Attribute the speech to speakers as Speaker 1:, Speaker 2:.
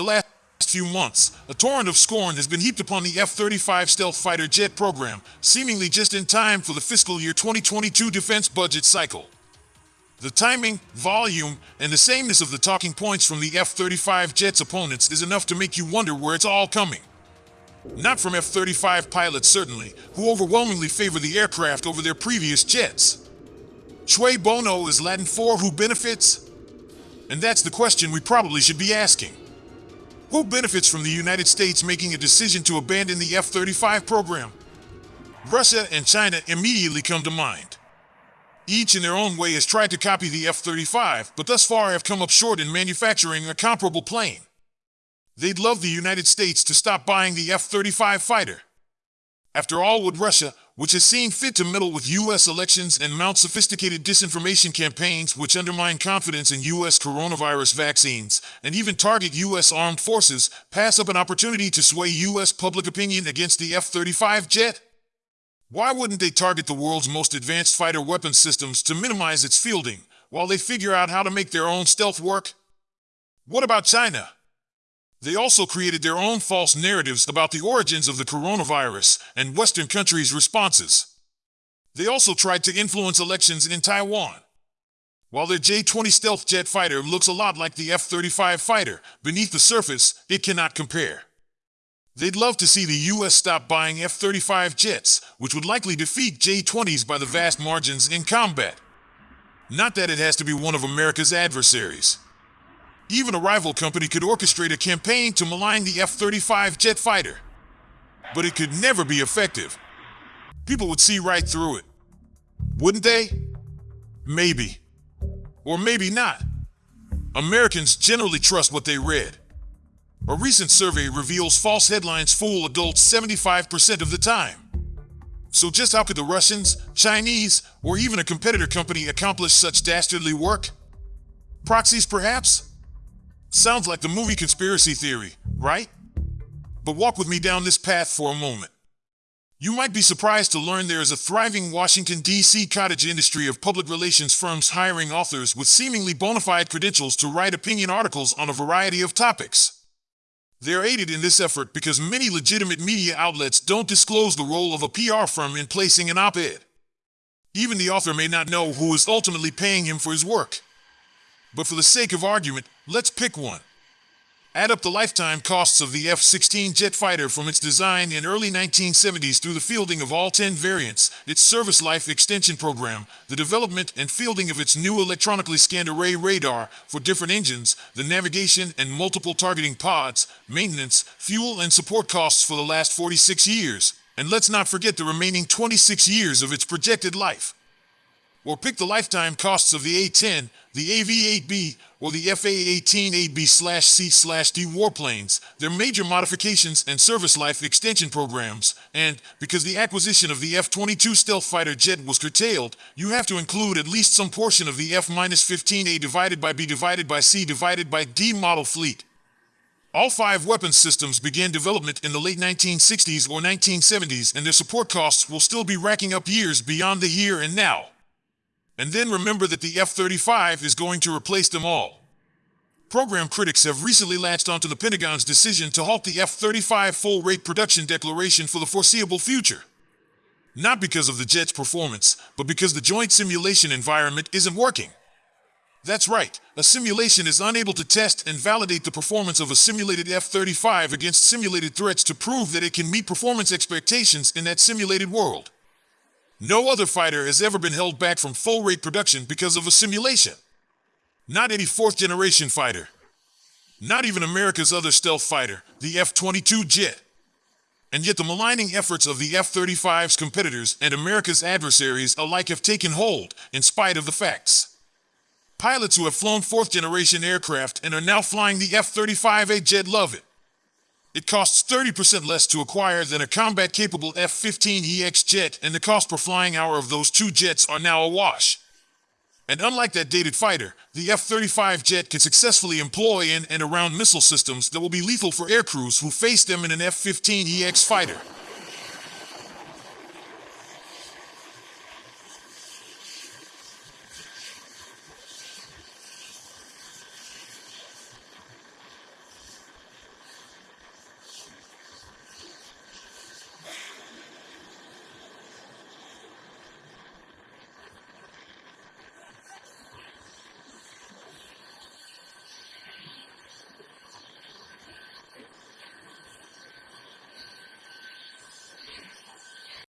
Speaker 1: The last few months, a torrent of scorn has been heaped upon the F 35 stealth fighter jet program, seemingly just in time for the fiscal year 2022 defense budget cycle. The timing, volume, and the sameness of the talking points from the F 35 jet's opponents is enough to make you wonder where it's all coming. Not from F 35 pilots, certainly, who overwhelmingly favor the aircraft over their previous jets. Cui bono is Latin for who benefits? And that's the question we probably should be asking. Who benefits from the United States making a decision to abandon the F 35 program? Russia and China immediately come to mind. Each in their own way has tried to copy the F 35, but thus far have come up short in manufacturing a comparable plane. They'd love the United States to stop buying the F 35 fighter. After all, would Russia, which has seen fit to meddle with U.S. elections and mount sophisticated disinformation campaigns which undermine confidence in U.S. coronavirus vaccines, and even target U.S. armed forces, pass up an opportunity to sway U.S. public opinion against the F 35 jet? Why wouldn't they target the world's most advanced fighter weapon systems to minimize its fielding while they figure out how to make their own stealth work? What about China? They also created their own false narratives about the origins of the coronavirus and Western countries' responses. They also tried to influence elections in Taiwan. While their J 20 stealth jet fighter looks a lot like the F 35 fighter, beneath the surface, it cannot compare. They'd love to see the US stop buying F 35 jets, which would likely defeat J 20s by the vast margins in combat. Not that it has to be one of America's adversaries. Even a rival company could orchestrate a campaign to malign the F 35 jet fighter. But it could never be effective. People would see right through it. Wouldn't they? Maybe. Or maybe not. Americans generally trust what they read. A recent survey reveals false headlines fool adults 75% of the time. So just how could the Russians, Chinese, or even a competitor company accomplish such dastardly work? Proxies, perhaps? Sounds like the movie conspiracy theory, right? But walk with me down this path for a moment. You might be surprised to learn there is a thriving Washington, D.C. cottage industry of public relations firms hiring authors with seemingly bona fide credentials to write opinion articles on a variety of topics. They're aided in this effort because many legitimate media outlets don't disclose the role of a PR firm in placing an op ed. Even the author may not know who is ultimately paying him for his work. But for the sake of argument, let's pick one. Add up the lifetime costs of the F 16 jet fighter from its design in early 1970s through the fielding of all 10 variants, its service life extension program, the development and fielding of its new electronically scanned array radar for different engines, the navigation and multiple targeting pods, maintenance, fuel, and support costs for the last 46 years. And let's not forget the remaining 26 years of its projected life. Or pick the lifetime costs of the A-10, the AV-8B, or the FA-18AB-C-D warplanes, their major modifications and service life extension programs, and because the acquisition of the F-22 stealth fighter jet was curtailed, you have to include at least some portion of the F-15A divided by B divided by C divided by D model fleet. All five weapons systems began development in the late 1960s or 1970s, and their support costs will still be racking up years beyond the here and now. And then remember that the F 35 is going to replace them all. Program critics have recently latched onto the Pentagon's decision to halt the F 35 full rate production declaration for the foreseeable future. Not because of the jet's performance, but because the joint simulation environment isn't working. That's right, a simulation is unable to test and validate the performance of a simulated F 35 against simulated threats to prove that it can meet performance expectations in that simulated world. No other fighter has ever been held back from full rate production because of a simulation. Not any fourth generation fighter. Not even America's other stealth fighter, the F 22 jet. And yet, the maligning efforts of the F 35's competitors and America's adversaries alike have taken hold, in spite of the facts. Pilots who have flown fourth generation aircraft and are now flying the F 35A jet love it. It costs 30% less to acquire than a combat capable F 15EX jet, and the cost per flying hour of those two jets are now a wash. And unlike that dated fighter, the F 35 jet can successfully employ in and around missile systems that will be lethal for aircrews who face them in an F 15EX fighter.